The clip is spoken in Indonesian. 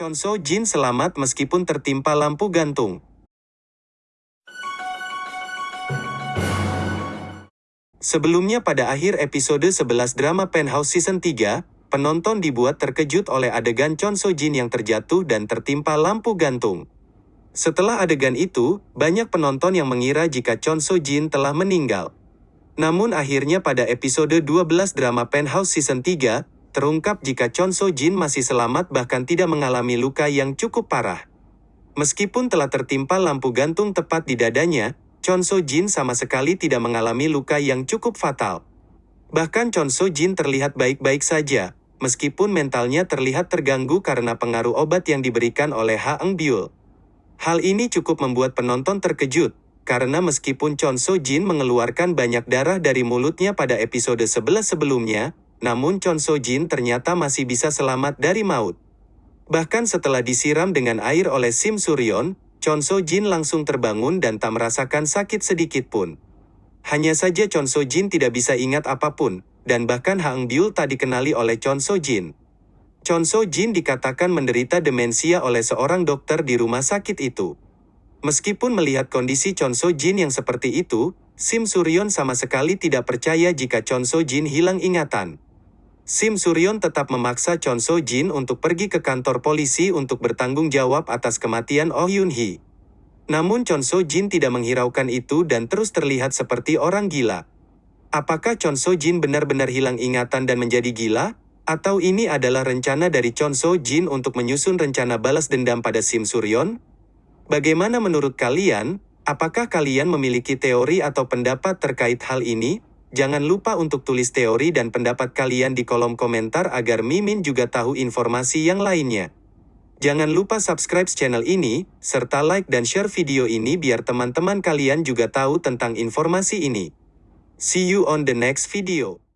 Chon So Jin selamat meskipun tertimpa lampu gantung. Sebelumnya pada akhir episode 11 drama Penthouse Season 3, penonton dibuat terkejut oleh adegan Chon So Jin yang terjatuh dan tertimpa lampu gantung. Setelah adegan itu, banyak penonton yang mengira jika Chon So Jin telah meninggal. Namun akhirnya pada episode 12 drama Penthouse Season 3, terungkap jika Chon So Jin masih selamat bahkan tidak mengalami luka yang cukup parah. Meskipun telah tertimpa lampu gantung tepat di dadanya, Chon So Jin sama sekali tidak mengalami luka yang cukup fatal. Bahkan Chon So Jin terlihat baik-baik saja, meskipun mentalnya terlihat terganggu karena pengaruh obat yang diberikan oleh Ha Eng Byul. Hal ini cukup membuat penonton terkejut, karena meskipun Chon So Jin mengeluarkan banyak darah dari mulutnya pada episode 11 sebelumnya, namun Chon So Jin ternyata masih bisa selamat dari maut. Bahkan setelah disiram dengan air oleh Sim Suryon, Chon So Jin langsung terbangun dan tak merasakan sakit sedikit pun. Hanya saja Chon So Jin tidak bisa ingat apa pun, dan bahkan Hang Byul tak dikenali oleh Chon So Jin. Chon So Jin dikatakan menderita demensia oleh seorang dokter di rumah sakit itu. Meskipun melihat kondisi Chon So Jin yang seperti itu, Sim Suryon sama sekali tidak percaya jika Chon So Jin hilang ingatan. Sim Suryon tetap memaksa Chon So Jin untuk pergi ke kantor polisi untuk bertanggung jawab atas kematian Oh Yun Hee. Namun Chon So Jin tidak menghiraukan itu dan terus terlihat seperti orang gila. Apakah Chon So Jin benar-benar hilang ingatan dan menjadi gila? Atau ini adalah rencana dari Chon So Jin untuk menyusun rencana balas dendam pada Sim Suryon? Bagaimana menurut kalian? Apakah kalian memiliki teori atau pendapat terkait hal ini? Jangan lupa untuk tulis teori dan pendapat kalian di kolom komentar agar Mimin juga tahu informasi yang lainnya. Jangan lupa subscribe channel ini, serta like dan share video ini biar teman-teman kalian juga tahu tentang informasi ini. See you on the next video.